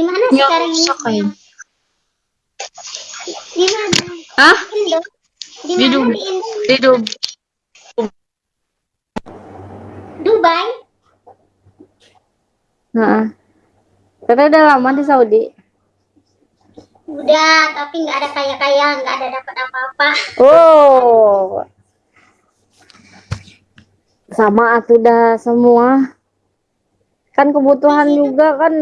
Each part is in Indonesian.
Di mana Nggak sekarang ini? kayak. Di mana? Hah? Indo. Di Di mana di Indo? Di Dubai. Dubai? Heeh. Teteh udah lama di Saudi. Udah, tapi nggak ada kaya-kaya, nggak ada dapat apa-apa. Oh. Sama atuh dah semua. Kan kebutuhan juga kan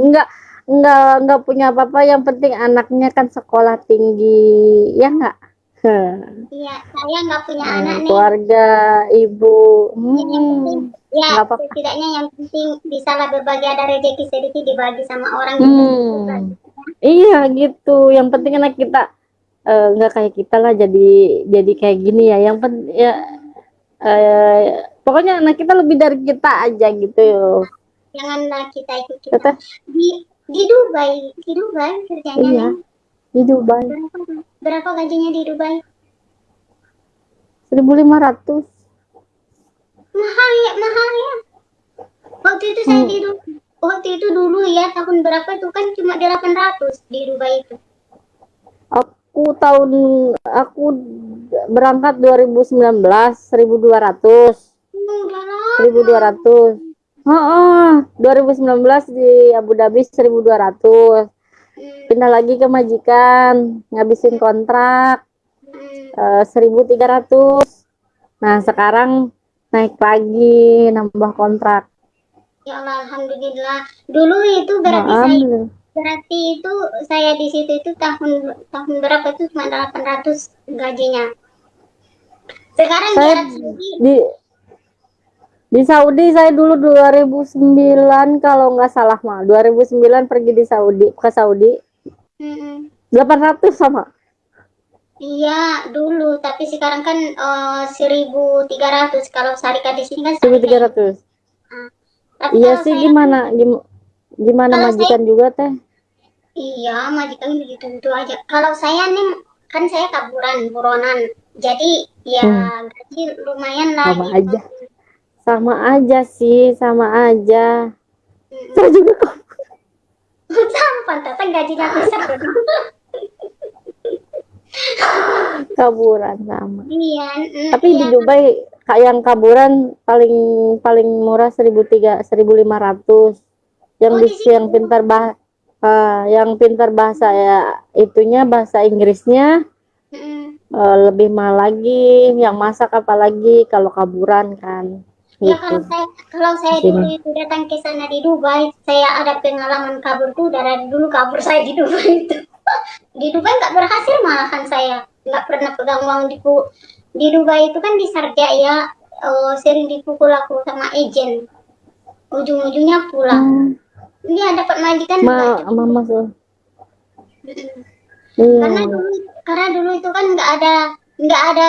enggak enggak enggak punya apa-apa yang penting anaknya kan sekolah tinggi ya enggak Iya, saya nggak punya anak nih. keluarga ibu Yang penting, hmm. ya nggak apa-apa. setidaknya yang penting bisa lah berbagi ada rezeki sedikit dibagi sama orang gitu. Hmm. iya gitu yang penting anak kita eh, enggak kayak kita lah jadi jadi kayak gini ya yang pen ya eh, pokoknya anak kita lebih dari kita aja gitu Janganlah kita ikut kita. Di di Dubai, di Dubai kerjanya. Iya. Di Dubai. Berapa, berapa gajinya di Dubai? 1500. Mahal ya, mahal ya. Waktu itu saya hmm. di Dubai. Waktu itu dulu ya tahun berapa itu kan cuma 800 di Dubai itu. Aku tahun aku berangkat 2019 1200. dua 1200. Oh, oh, 2019 di Abu Dhabi 1200. Pindah lagi ke majikan, ngabisin kontrak eh, uh, 1300. Nah, sekarang naik lagi nambah kontrak. Ya Allah, alhamdulillah. Dulu itu berarti saya berarti itu saya di situ itu tahun tahun berapa itu cuma 800 gajinya. Sekarang saya, di, di Saudi saya dulu 2009 kalau nggak salah mah 2009 pergi di Saudi ke Saudi Mm-mm. 800 sama Iya, dulu, tapi sekarang kan eh, 1300 kalau Sarika di sini kan Sarika. 1300 Tapi iya kalau sih saya- gimana Gim- gimana Kalau majikan juga teh Iya, majikan begitu-begitu aja. Kalau saya nih, kan saya kaburan, buronan. Jadi, ya gaji lumayan lah Hmm. sama gitu. aja sama aja sih sama aja. Saya juga kok. Pantasan gajinya besar. kaburan sama. Iya, mm, tapi di iya. Dubai kayak yang kaburan paling paling murah 1300 1500 yang Oh, di di yang pintar bah ah, yang pintar bahasa ya itunya bahasa Inggrisnya Mm-mm. eh, lebih mahal lagi. Yang masak apalagi kalau kaburan kan Ya kalau gitu saya kalau saya Di sini. dulu itu datang ke sana di Dubai, saya ada pengalaman kabur tuh dari dulu kabur saya di Dubai itu. di Dubai nggak berhasil malahan saya, nggak pernah pegang uang di di Dubai itu kan di Sarja ya eh, sering dipukul aku sama agent. Ujung-ujungnya pulang. Hmm, Iya dapat majikan ma mama tuh Mm-mm. iya Karena dulu karena dulu itu kan nggak ada nggak ada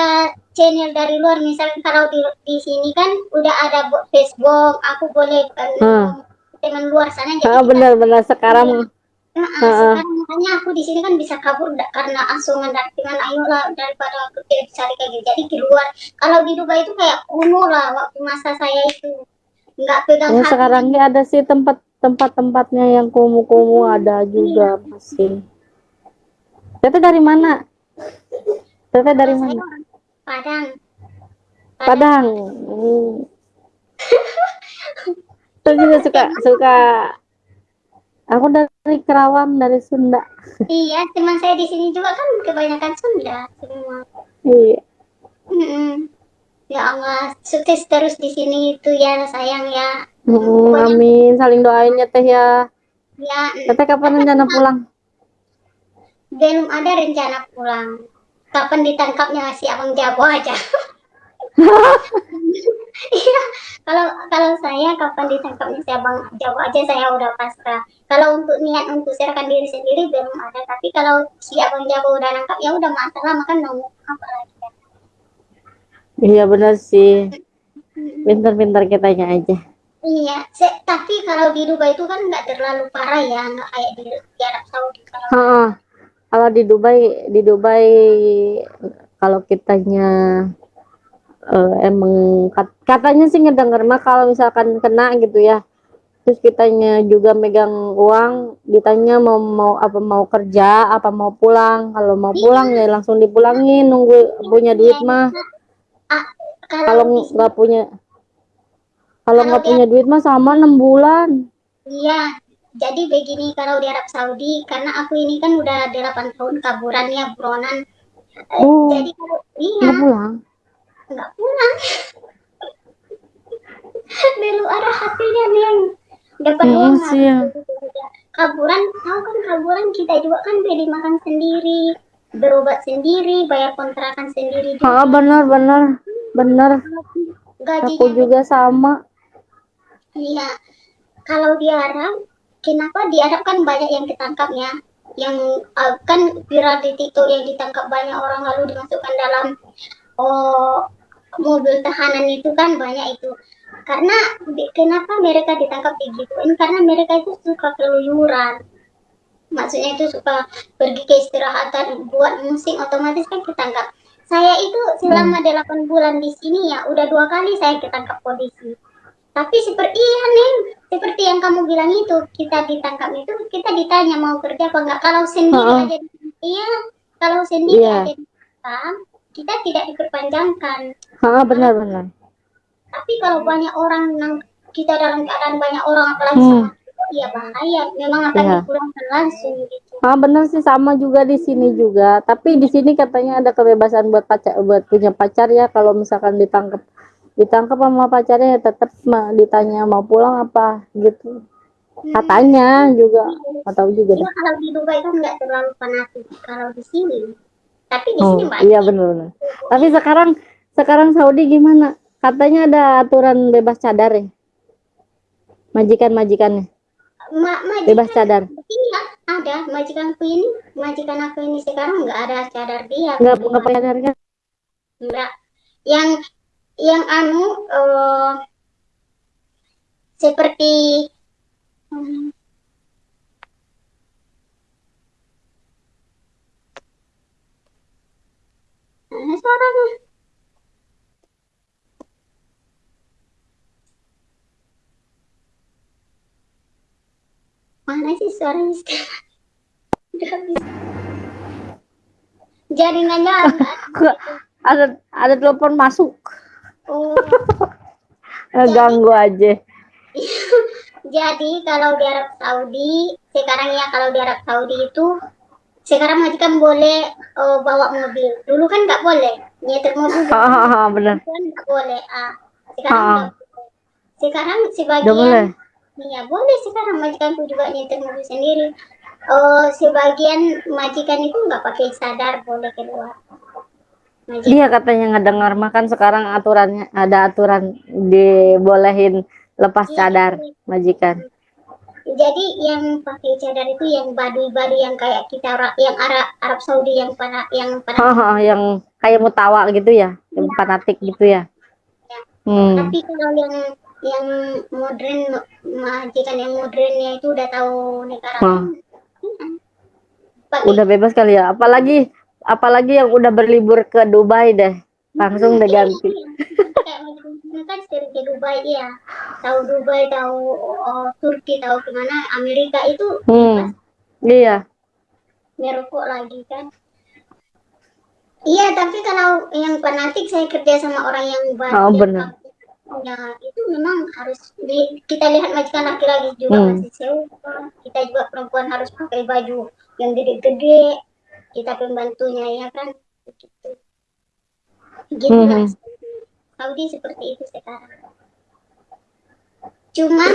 channel dari luar misalnya kalau di di sini kan udah ada Facebook aku boleh eh, Hmm. dengan luar sana ah, jadi kita- benar-benar sekarang Nah, Ha-ha. sekarang makanya aku di sini kan bisa kabur karena asungan dan dengan ayolah daripada aku tidak cari kayak gitu jadi keluar kalau di Dubai itu kayak kuno lah waktu masa saya itu nggak pegang Ya sekarang ini ada sih tempat tempat-tempatnya yang kumuh-kumuh ada juga masih. Teteh dari mana? Teteh dari saya orang Padang Padang. Hmm. Juga suka suka. Aku dari Kerawang dari Sunda. iya teman saya di sini juga kan kebanyakan Sunda semua Iya. Mm-mm. Ya Allah, sukses terus di sini itu ya sayang ya. Hmm, amin. Saling doain ya Teh ya. Ya, Teteh kapan rencana pulang? belum ada rencana pulang. Kapan ditangkapnya si Abang Jabo aja. Iya, kalau kalau saya kapan ditangkapnya si Abang Jabo aja saya udah pasrah. Kalau untuk niat untuk serahkan diri sendiri belum ada. Tapi kalau si Abang Jabo udah nangkap ya udah masalah makan nunggu apa lagi. ya. Iya benar sih. Pintar-pintar kitanya aja. Iya, se- tapi kalau di Dubai itu kan nggak terlalu parah ya, nggak kayak di, di Arab Saudi. Kalau. Kalau di Dubai, di Dubai kalau kitanya eh, emang kat- katanya sih ngedenger mah kalau misalkan kena gitu ya. Terus kitanya juga megang uang ditanya mau mau apa mau kerja apa mau pulang. Kalau mau pulang ya langsung dipulangin nunggu punya duit mah. Ah, kalau nggak punya kalau nggak punya duit mah sama enam bulan. Iya, jadi begini kalau di Arab Saudi, karena aku ini kan udah 8 tahun kaburan ya buronan. Oh. Jadi kalau iya nggak pulang nggak pulang. Dulu ada hatinya nih yang dapat Mm, uang. Kaburan, tahu kan kaburan kita juga kan beli makan sendiri, berobat sendiri, bayar kontrakan sendiri juga. ah benar benar benar Gajinya aku juga sama Iya, kalau di Arab, kenapa di Arab kan banyak yang ketangkap ya, yang uh, kan viral di TikTok yang ditangkap banyak orang lalu dimasukkan dalam oh mobil tahanan itu kan banyak itu. Karena kenapa mereka ditangkap digituin? Karena mereka itu suka keluyuran. Maksudnya itu suka pergi ke istirahatan buat musik otomatis kan ketangkap. Saya itu selama 8 bulan di sini ya udah dua kali saya ketangkap polisi. Tapi seperti iya Neng, seperti yang kamu bilang itu, kita ditangkap itu kita ditanya mau kerja apa enggak. Kalau sendiri Ha-ha. aja iya, kalau sendiri Iya. aja ditangkap, kita tidak diperpanjangkan. ah benar benar Tapi kalau banyak orang nang kita dalam keadaan banyak orang apalagi Hmm. sama iya bahaya. Memang akan Iya. dipulangkan langsung gitu. Ah benar sih sama juga di sini juga. Tapi di sini katanya ada kebebasan buat pacar buat punya pacar ya kalau misalkan ditangkap ditangkap sama pacarnya ya tetap ditanya mau pulang apa gitu. Katanya juga nggak tahu juga dah. kalau di Dubai kan nggak terlalu fanatik kalau di sini. Tapi di Oh, sini banyak. iya benar benar. Tapi sekarang sekarang Saudi gimana? Katanya ada aturan bebas cadar ya. Majikan-majikannya Ma majikan bebas cadar. Iya, ada majikanku ini, majikan aku ini sekarang nggak ada cadar dia. Enggak enggak pakai cadar kan? Nggak. Yang yang anu eh, seperti hmm, mana suaranya? Mana sih suaranya sekarang? Udah habis. Jaringannya agak Ada ada telepon masuk. Oh. Ganggu aja. Jadi kalau di Arab Saudi, sekarang ya kalau di Arab Saudi itu sekarang majikan boleh oh, bawa mobil. Dulu kan nggak boleh. Nyetir mobil dulu Ah, benar. kan nggak boleh. Ah, sekarang Ah. boleh. Sekarang Udah sebagian boleh. Iya boleh sekarang majikanku juga nyetir mobil sendiri. Oh, sebagian majikan itu nggak pakai sadar boleh keluar. Majikan. Iya katanya ngedengar makan sekarang aturannya ada aturan dibolehin lepas Iya, cadar iya. majikan. Jadi yang pakai cadar itu yang badui-badui yang kayak kita yang Arab Arab Saudi yang pada yang pada Haha, yang kayak mutawa gitu ya, yang fanatik gitu ya. Hmm. tapi kalau yang yang modern majikan yang modernnya itu udah tahu negara. Pakai- Udah bebas kali ya. Apalagi apalagi yang udah berlibur ke Dubai deh. Langsung udah ganti. kan sering ke Dubai ya tahu Dubai tahu oh, Turki tahu ke mana Amerika itu Hmm. Iya. merokok lagi kan iya tapi kalau yang fanatik saya kerja sama orang yang baru Oh, benar. ya itu memang harus di- kita lihat majikan laki-laki juga Hmm. masih sewa kita juga perempuan harus pakai baju yang gede-gede kita pembantunya ya kan? Gitu gitu lah Mhm. Saudi seperti itu sekarang. Cuman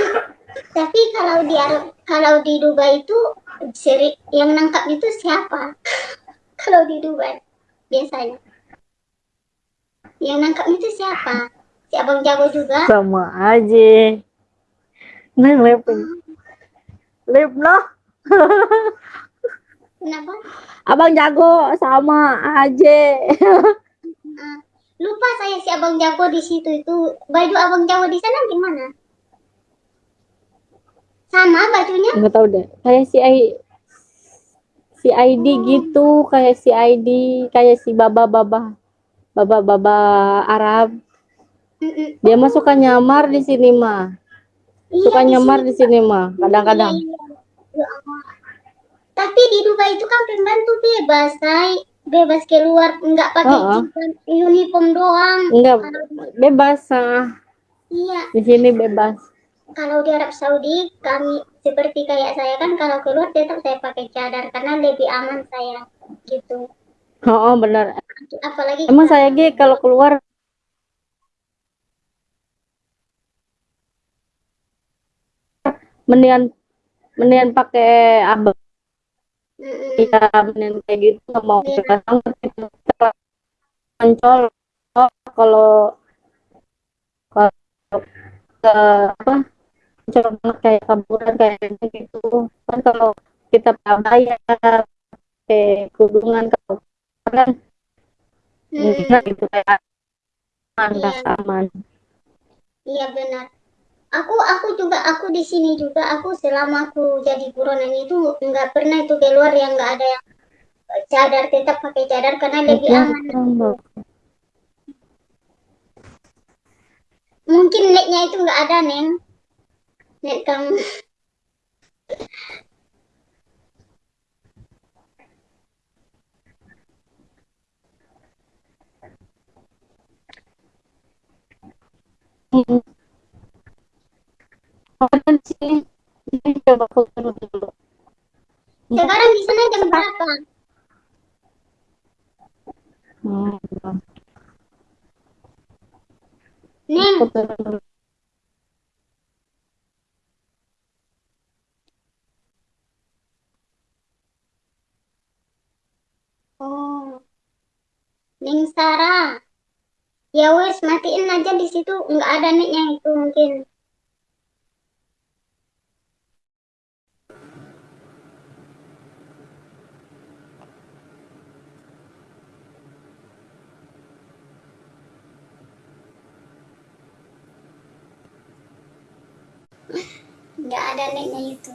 tapi kalau di Arab kalau di Dubai itu seri yang nangkap itu siapa? Kalau di Dubai biasanya. Yang nangkap itu siapa? Si abang jago juga? Sama aja. Nah, lep. Lep noh. kenapa Abang jago sama aja. Ah, lupa saya si abang jago di situ itu baju abang jago di sana gimana sama bajunya Enggak tahu deh. Kayak si I si ID gitu, kayak si ID, kayak si baba-baba baba-baba Arab. Dia mah suka nyamar di sini mah. Iya, suka nyamar di sini mah kadang-kadang Iya, iya. Tapi di Dubai itu kan pembantu bebas, say. Bebas keluar, nggak pakai Heeh. jilbab, uniform doang. di- bebas ah. iya, di sini bebas kalau di Arab Saudi kami seperti kayak saya kan kalau keluar tetap saya pakai cadar karena lebih aman saya gitu. oh, benar Apalagi emang saya Gi kalau keluar mendingan mendingan pakai abang Mm-mm. ya mendingan kayak gitu nggak mau Iya. bebas banget gitu ancol kalau kalau ke apa ancol banget kayak kaburan kayak gitu kan kalau kita pakai pakai kerudungan kalau kan Mm-mm. enggak gitu kayak aman Iya. rasa aman Iya benar. Aku aku juga aku di sini juga aku selama aku jadi buronan itu nggak pernah itu keluar yang nggak ada yang cadar tetap pakai cadar karena lebih aman. Mungkin netnya itu nggak ada neng. Net kamu. Hmm. Sini ini coba foto dulu Sekarang di sana jam berapa? Hmm. Dulu oh, Neng Sarah. Ya wes matiin aja di situ nggak ada netnya itu mungkin. Nggak ada netnya itu.